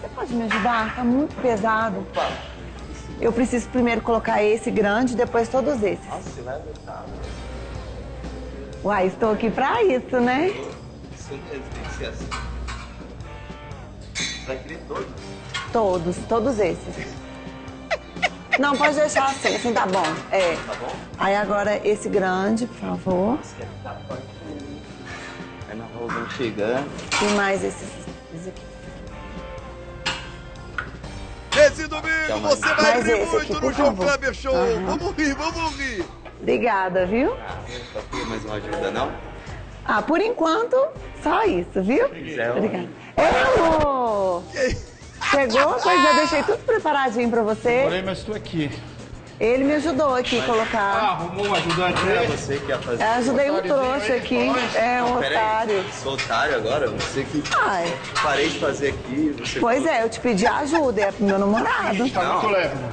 Você pode me ajudar? Tá muito pesado. Eu preciso primeiro colocar esse grande, depois todos esses. Nossa, você vai aguentar. Uai, estou aqui pra isso, né? Isso tem que ser assim. Você vai querer todos. Todos, todos esses. Não, pode deixar assim, assim tá bom. É. Tá bom? Aí agora esse grande, por favor. Aí nós vamos chegando. E mais esses, esses aqui. Domingo você vai rir muito no João. Kleber Show. Aham. Vamos rir, vamos rir. Obrigada, viu? Ah, só queria mais uma ajuda, não? Ah, por enquanto, só isso, viu? quiser, Obrigada. Ei, amor! Chegou? Pois eu deixei tudo preparadinho pra você. Porém, mas estou aqui. Ele me ajudou aqui a Ah, colocar. arrumou um ajudante Era aí? você que ia fazer. Eu ajudei um trouxa aqui. É, um Peraí, otário. Sou otário agora? Você que Ai, parei de fazer aqui. Você pois é, eu te pedi ajuda, é pro meu namorado. Tá muito leve, mano.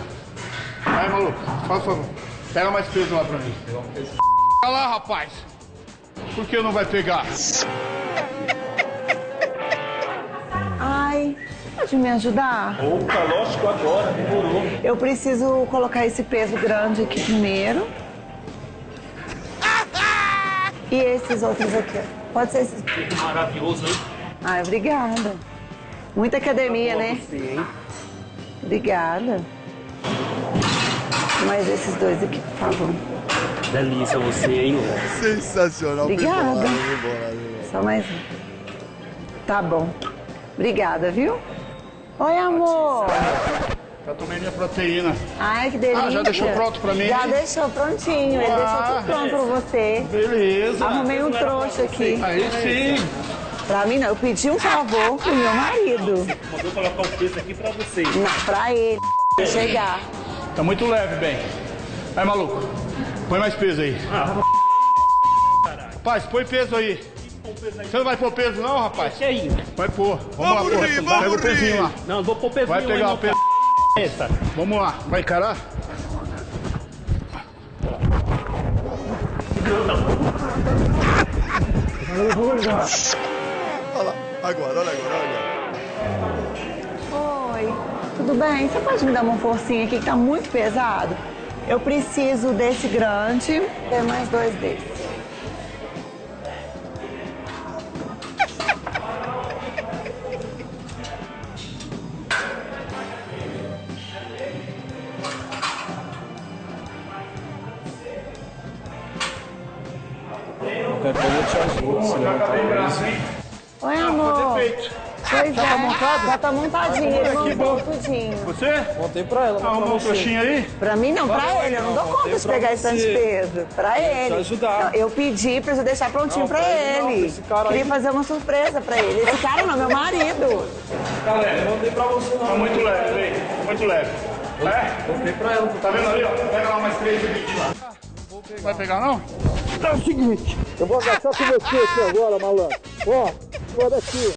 Vai, maluco, faz favor. Pega mais peso lá pra mim. Olha lá, rapaz. Por que não vai pegar? Pode me ajudar? Opa, lógico, agora, demorou. Eu preciso colocar esse peso grande aqui primeiro. E esses outros aqui, ó. Pode ser esses. Maravilhoso, hein? Ai, obrigada. Muita academia, né? Obrigada. Mais esses dois aqui, por favor. Delícia você, hein? Sensacional. Obrigada. Só mais um. Tá bom. Obrigada, viu? Oi, amor. Já tomei minha proteína. Ai, que delícia. Ah, já deixou pronto pra mim? Já deixou prontinho. Ele deixou Ah, tudo pronto pra você. Beleza. Arrumei um trouxa aqui. Aí sim. Pra mim, não. Eu pedi um favor pro meu marido. Mandou colocar o peso aqui pra vocês. Não, pra ele. Chegar. Tá muito leve, bem. Aí, maluco. Põe mais peso aí. Rapaz, põe peso aí. Você não vai pôr peso não, rapaz? Que aí? Vai pôr. Vamos, Vamos lá, pô. rir, Pega vamos o pezinho rir. lá. Não, não vou pôr peso Vai pegar o peso. Essa. Vamos lá. Vai encarar? Olha lá. Agora, olha agora, olha agora. Oi, tudo bem? Você pode me dar uma forcinha aqui que tá muito pesado? Eu preciso desse grande, tem mais dois desses. Coisa eu te ajudo, se levantar Oi, amor. Feito. Pois Já tá é, montado? Já tá montadinho, ele montou tudinho. Você? Montei pra ela, não Arrumou um você. trouxinha aí? Pra mim não, pra ele. Eu não dou não, conta botei de pegar esse tanto de peso. Pra ele. ajudar. Não, eu pedi pra você deixar prontinho Não, pra pra ele não, ele. pra esse cara Queria aí. fazer uma surpresa pra ele. Esse cara não, meu marido. Galera, montei pra você Tá não. muito leve, vem. Muito leve. É? Montei pra ela. Tá vendo ali, ó? Pega lá mais três e vinte lá. Vai pegar não? É o seguinte, eu vou agachar com você aqui agora, malandro. Ó, olha aqui.